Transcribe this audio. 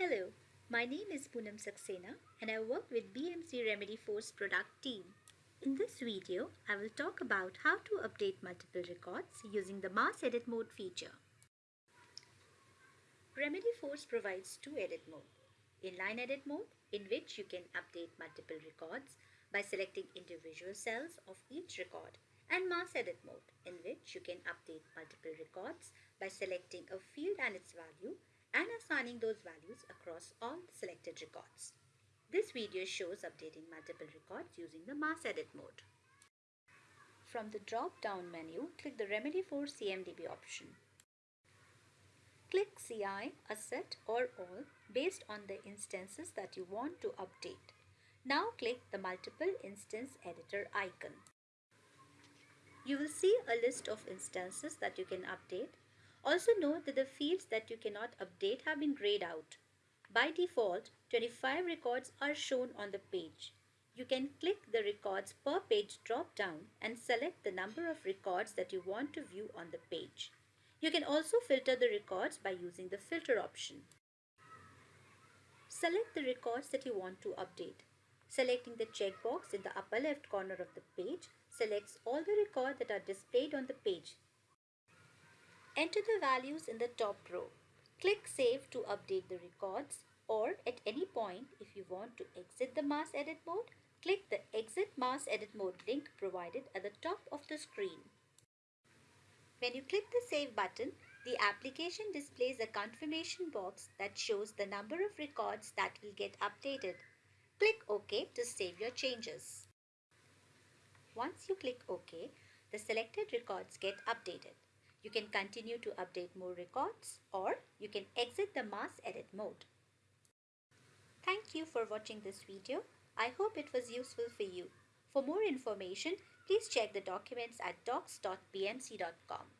Hello, my name is Poonam Saxena and I work with BMC Remedyforce product team. In this video, I will talk about how to update multiple records using the mass edit mode feature. Remedyforce provides two edit modes. Inline edit mode, in which you can update multiple records by selecting individual cells of each record and mass edit mode in which you can update multiple records by selecting a field and its value and assigning those values across all the selected records. This video shows updating multiple records using the mass edit mode. From the drop-down menu, click the Remedyforce CMDB option. Click CI, Asset or All based on the instances that you want to update. Now click the Multiple Instance Editor icon. You will see a list of instances that you can update. Also note that the fields that you cannot update have been grayed out. By default, 25 records are shown on the page. You can click the records per page drop down and select the number of records that you want to view on the page. You can also filter the records by using the filter option. Select the records that you want to update. Selecting the checkbox in the upper left corner of the page selects all the records that are displayed on the page. Enter the values in the top row. Click Save to update the records or at any point if you want to exit the mass edit mode, click the Exit Mass Edit Mode link provided at the top of the screen. When you click the Save button, the application displays a confirmation box that shows the number of records that will get updated. Click OK to save your changes. Once you click OK, the selected records get updated. You can continue to update more records or you can exit the mass edit mode. Thank you for watching this video. I hope it was useful for you. For more information, please check the documents at docs.bmc.com.